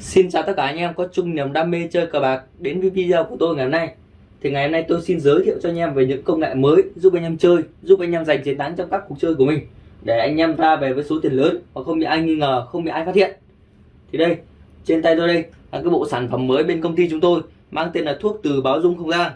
Xin chào tất cả anh em có chung niềm đam mê chơi cờ bạc đến với video của tôi ngày hôm nay. Thì ngày hôm nay tôi xin giới thiệu cho anh em về những công nghệ mới giúp anh em chơi, giúp anh em giành chiến thắng trong các cuộc chơi của mình để anh em ra về với số tiền lớn và không bị ai nghi ngờ, không bị ai phát hiện. Thì đây, trên tay tôi đây là cái bộ sản phẩm mới bên công ty chúng tôi mang tên là thuốc từ báo dung không gian.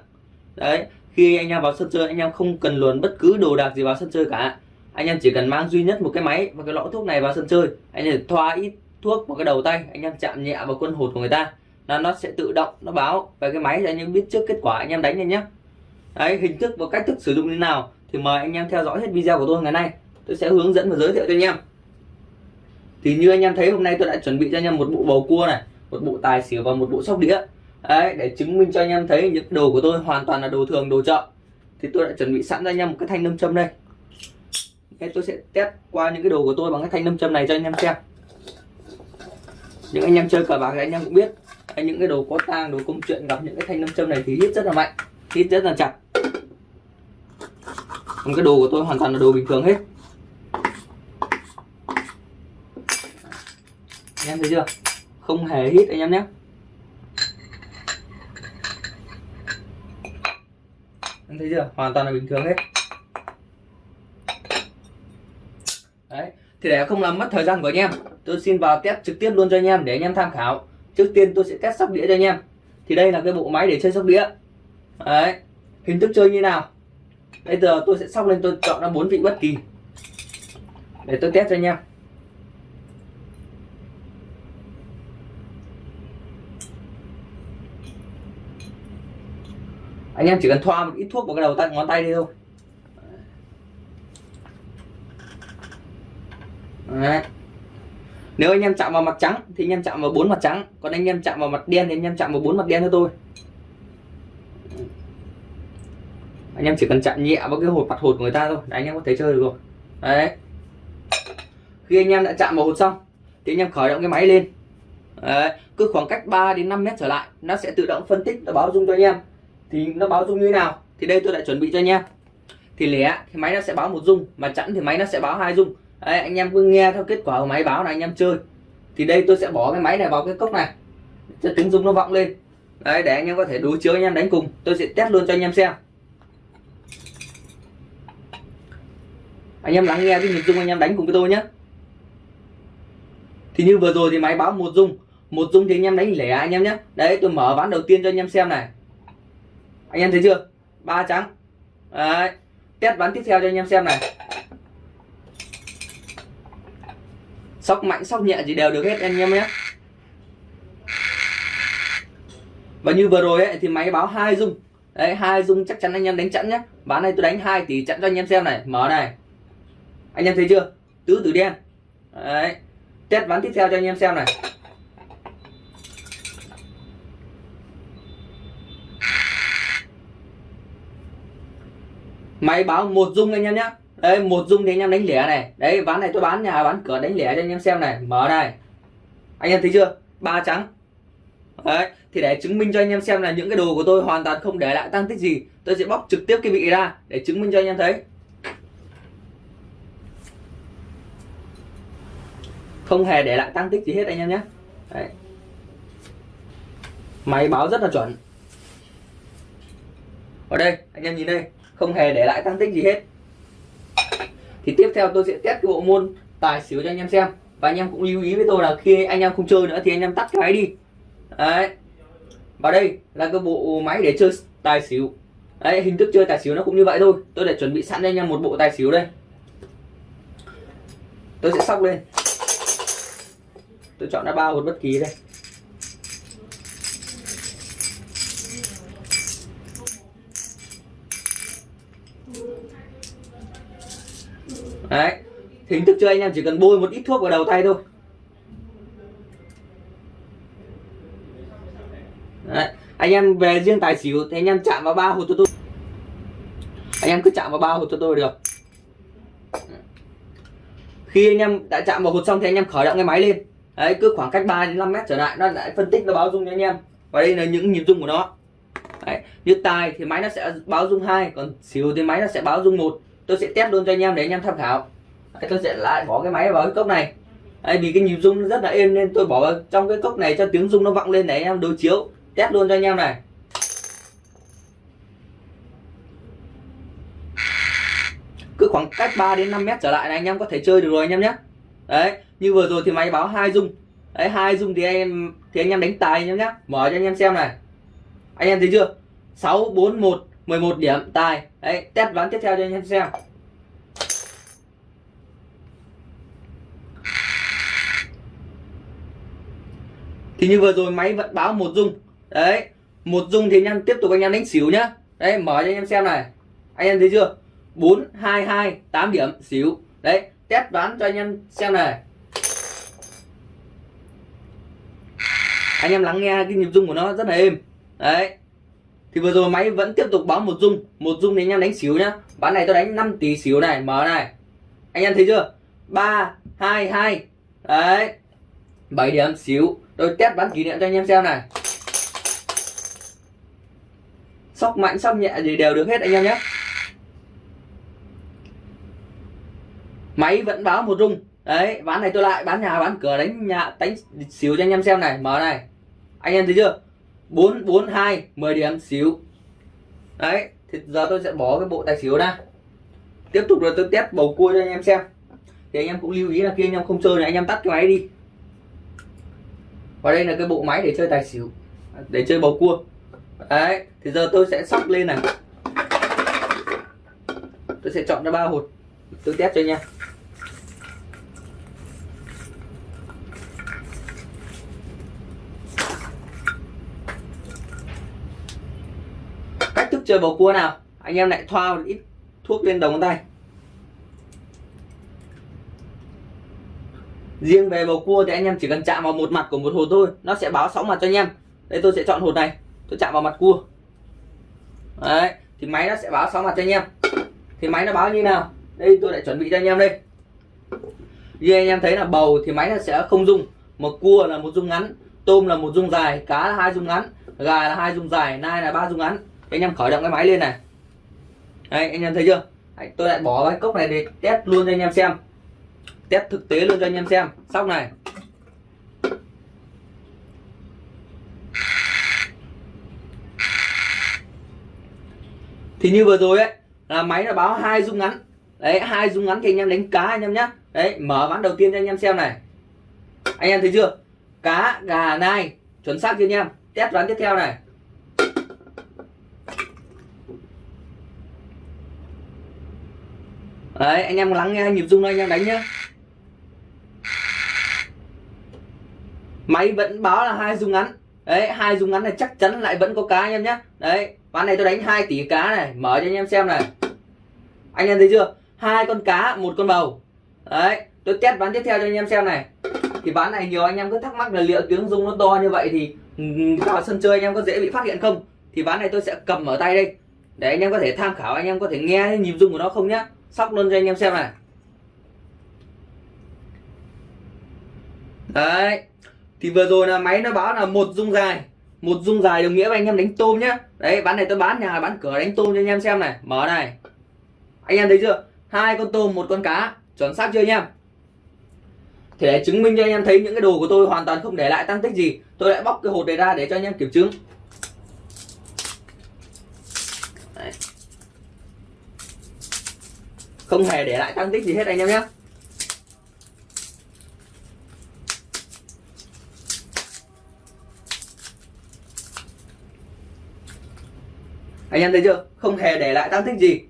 Đấy, khi anh em vào sân chơi anh em không cần luồn bất cứ đồ đạc gì vào sân chơi cả. Anh em chỉ cần mang duy nhất một cái máy và cái lọ thuốc này vào sân chơi, anh em thoa ít thuốc vào cái đầu tay, anh em chạm nhẹ vào quân hột của người ta, là nó sẽ tự động, nó báo. Về cái máy để anh em biết trước kết quả, anh em đánh nhanh nhé đấy, hình thức và cách thức sử dụng như nào thì mời anh em theo dõi hết video của tôi ngày nay. Tôi sẽ hướng dẫn và giới thiệu cho anh em. Thì như anh em thấy, hôm nay tôi đã chuẩn bị cho anh em một bộ bầu cua này, một bộ tài xỉu và một bộ sóc đĩa. Đấy, để chứng minh cho anh em thấy những đồ của tôi hoàn toàn là đồ thường, đồ chợ. Thì tôi đã chuẩn bị sẵn cho anh em một cái thanh nâm châm đây. Thế tôi sẽ test qua những cái đồ của tôi bằng cái thanh nâm châm này cho anh em xem những anh em chơi cờ bạc thì anh em cũng biết. Những cái đồ có tang, đồ công chuyện, gặp những cái thanh nam châm này thì hít rất là mạnh hít rất là chặt. Còn cái đồ của tôi hoàn toàn là đồ bình thường hết. Anh em thấy chưa? Không hề hít anh em nhé. Anh thấy chưa? Hoàn toàn là bình thường hết. Đấy, thì để không làm mất thời gian của anh em tôi xin vào test trực tiếp luôn cho anh em để anh em tham khảo. Trước tiên tôi sẽ test sóc đĩa cho anh em. Thì đây là cái bộ máy để chơi sóc đĩa. Đấy, hình thức chơi như nào? Bây giờ tôi sẽ sóc lên, tôi chọn ra bốn vị bất kỳ. Để tôi test cho anh em. Anh em chỉ cần thoa một ít thuốc vào cái đầu tay, ngón tay đi thôi. Đấy nếu anh em chạm vào mặt trắng thì anh em chạm vào bốn mặt trắng, còn anh em chạm vào mặt đen thì anh em chạm vào bốn mặt đen cho tôi. Anh em chỉ cần chạm nhẹ vào cái hột, mặt hột của người ta thôi, là anh em có thể chơi được rồi. Đấy. Khi anh em đã chạm vào hột xong, thì anh em khởi động cái máy lên. Đấy. cứ khoảng cách 3 đến 5 mét trở lại, nó sẽ tự động phân tích, nó báo dung cho anh em. Thì nó báo dung như thế nào? Thì đây tôi đã chuẩn bị cho anh em. Thì lẻ thì máy nó sẽ báo một dung, mà chẵn thì máy nó sẽ báo hai dung. Đấy, anh em cứ nghe theo kết quả của máy báo là anh em chơi thì đây tôi sẽ bỏ cái máy này vào cái cốc này cho tiếng rung nó vọng lên đấy để anh em có thể đối chiếu anh em đánh cùng tôi sẽ test luôn cho anh em xem anh em lắng nghe cái nhịp rung anh em đánh cùng với tôi nhé thì như vừa rồi thì máy báo một rung một rung thì anh em đánh lẻ anh em nhé đấy tôi mở ván đầu tiên cho anh em xem này anh em thấy chưa ba trắng đấy test ván tiếp theo cho anh em xem này sóc mạnh sóc nhẹ gì đều được hết anh em nhé. Và như vừa rồi ấy, thì máy báo hai dung. Đấy hai dung chắc chắn anh em đánh chẵn nhé. Bán này tôi đánh hai tỷ chặn cho anh em xem này. Mở này. Anh em thấy chưa? Tứ tử đen. Đấy. Test ván tiếp theo cho anh em xem này. Máy báo một dung anh em nhé đây, một dung thì anh em đánh lẻ này. Đấy, ván này tôi bán nhà, bán cửa đánh lẻ cho anh em xem này. Mở này. Anh em thấy chưa? Ba trắng. Đấy, thì để chứng minh cho anh em xem là những cái đồ của tôi hoàn toàn không để lại tăng tích gì, tôi sẽ bóc trực tiếp cái vị ra để chứng minh cho anh em thấy. Không hề để lại tăng tích gì hết anh em nhé. Đấy. máy báo rất là chuẩn. Ở đây, anh em nhìn đây. Không hề để lại tăng tích gì hết thì tiếp theo tôi sẽ test cái bộ môn tài xỉu cho anh em xem. Và anh em cũng lưu ý với tôi là khi anh em không chơi nữa thì anh em tắt cái máy đi. Đấy. Và đây là cái bộ máy để chơi tài xỉu. Đấy, hình thức chơi tài xỉu nó cũng như vậy thôi. Tôi để chuẩn bị sẵn cho anh em một bộ tài xỉu đây. Tôi sẽ sóc lên. Tôi chọn đã ba một bất kỳ đây. Đấy. Hình thức chơi anh em chỉ cần bôi một ít thuốc vào đầu tay thôi. Đấy. anh em về riêng tài xỉu thì anh em chạm vào ba hột cho tôi. Anh em cứ chạm vào ba hột cho tôi được. Khi anh em đã chạm vào hột xong thì anh em khởi động cái máy lên. Đấy, cứ khoảng cách 3 đến 5 mét trở lại, nó lại phân tích, nó báo dung cho anh em. Và đây là những nhịp dung của nó. Đấy. như tài thì máy nó sẽ báo dung hai, còn xỉu thì máy nó sẽ báo dung một tôi sẽ test luôn cho anh em để anh em tham khảo. Đấy, tôi sẽ lại bỏ cái máy vào cái cốc này. Đấy, vì cái nhịp rung rất là êm nên tôi bỏ vào trong cái cốc này cho tiếng rung nó vọng lên để anh em đối chiếu. Test luôn cho anh em này. Cứ khoảng cách 3 đến 5 mét trở lại này anh em có thể chơi được rồi anh em nhé. Đấy như vừa rồi thì máy báo hai rung. Đấy hai rung thì anh em thì anh em đánh tài anh em nhé. Mở cho anh em xem này. Anh em thấy chưa? 6 4 1 11 điểm, tài. Đấy, test ván tiếp theo cho anh em xem. Thì như vừa rồi máy vẫn báo một rung đấy, một rung thì anh em tiếp tục anh em đánh xỉu nhá. Đấy, mở cho anh em xem này. Anh em thấy chưa? 4 2 2 8 điểm, xỉu. Đấy, test đoán cho anh em xem này. Anh em lắng nghe cái nhịp rung của nó rất là êm. Đấy thì vừa rồi máy vẫn tiếp tục báo một dung. Một dung thì anh em đánh xíu nhá. Bán này tôi đánh 5 tỷ xíu này. Mở này. Anh em thấy chưa? 3 2 2 đấy. 7 điểm xíu. Tôi test bán kỷ niệm cho anh em xem này. Sóc mạnh, sóc nhẹ gì đều được hết anh em nhé. Máy vẫn báo một rung đấy, bán này tôi lại, bán nhà, bán cửa, đánh nhà, đánh xíu cho anh em xem này. Mở này. Anh em thấy chưa? Bốn bốn hai, mười điểm, xíu. Đấy, thì giờ tôi sẽ bỏ cái bộ tài xỉu ra. Tiếp tục rồi tôi test bầu cua cho anh em xem. Thì anh em cũng lưu ý là khi anh em không chơi này, anh em tắt cái máy đi. Và đây là cái bộ máy để chơi tài xỉu, để chơi bầu cua. Đấy, thì giờ tôi sẽ sóc lên này. Tôi sẽ chọn ra ba hột. Tôi test cho anh em. Chơi bầu cua nào. Anh em lại thoa một ít thuốc lên đầu ngón tay. Riêng về bầu cua thì anh em chỉ cần chạm vào một mặt của một hột thôi, nó sẽ báo sóng mặt cho anh em. Đây, tôi sẽ chọn hột này. Tôi chạm vào mặt cua. Đấy, thì máy nó sẽ báo sóng mặt cho anh em. Thì máy nó báo như nào? Đây, tôi lại chuẩn bị cho anh em đây. Như anh em thấy là bầu thì máy nó sẽ không dung một cua là một dung ngắn, tôm là một dung dài, cá là hai dung ngắn, gà là hai dung dài, nai là ba dung ngắn anh em khởi động cái máy lên này. Đây anh em thấy chưa? Đấy, tôi lại bỏ cái cốc này để test luôn cho anh em xem. Test thực tế luôn cho anh em xem. Sóc này. Thì như vừa rồi ấy là máy là báo hai dung ngắn. Đấy hai dung ngắn thì anh em đánh cá anh em nhé đấy mở ván đầu tiên cho anh em xem này. Anh em thấy chưa? Cá gà nai chuẩn xác chưa anh em? Test ván tiếp theo này. Đấy, anh em lắng nghe nhịp rung đây, anh em đánh nhá. Máy vẫn báo là hai rung ngắn. Đấy, hai rung ngắn này chắc chắn lại vẫn có cá anh em nhé đấy, ván này tôi đánh 2 tỷ cá này, mở cho anh em xem này. Anh em thấy chưa? Hai con cá, một con bầu. Đấy, tôi test ván tiếp theo cho anh em xem này. Thì ván này nhiều anh em cứ thắc mắc là liệu tiếng rung nó to như vậy thì vào sân chơi anh em có dễ bị phát hiện không? Thì ván này tôi sẽ cầm ở tay đây. Để anh em có thể tham khảo, anh em có thể nghe nhịp rung của nó không nhá sóc luôn cho anh em xem này. Đấy. Thì vừa rồi là máy nó báo là một dung dài. Một dung dài đồng nghĩa với anh em đánh tôm nhá. Đấy, bán này tôi bán, nhà bán cửa đánh tôm cho anh em xem này. Mở này. Anh em thấy chưa? Hai con tôm, một con cá. Chuẩn xác chưa anh em? Thì để chứng minh cho anh em thấy những cái đồ của tôi hoàn toàn không để lại tăng tích gì, tôi lại bóc cái hột này ra để cho anh em kiểm chứng. Đấy không hề để lại tăng tích gì hết anh em nhé. Anh em thấy chưa? Không hề để lại tăng tích gì.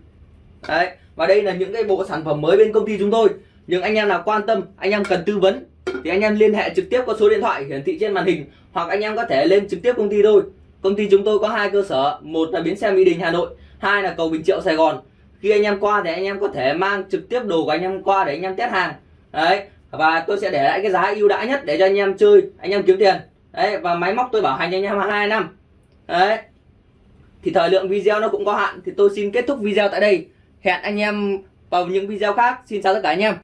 Đấy, và đây là những cái bộ sản phẩm mới bên công ty chúng tôi. Nhưng anh em nào quan tâm, anh em cần tư vấn, thì anh em liên hệ trực tiếp qua số điện thoại hiển thị trên màn hình, hoặc anh em có thể lên trực tiếp công ty tôi công ty chúng tôi có hai cơ sở, một là bến xe mỹ đình, hà nội, hai là cầu bình triệu, sài gòn khi anh em qua thì anh em có thể mang trực tiếp đồ của anh em qua để anh em test hàng. Đấy, và tôi sẽ để lại cái giá ưu đãi nhất để cho anh em chơi, anh em kiếm tiền. Đấy, và máy móc tôi bảo hành cho anh em hai năm. Đấy, thì thời lượng video nó cũng có hạn, thì tôi xin kết thúc video tại đây. Hẹn anh em vào những video khác. Xin chào tất cả anh em.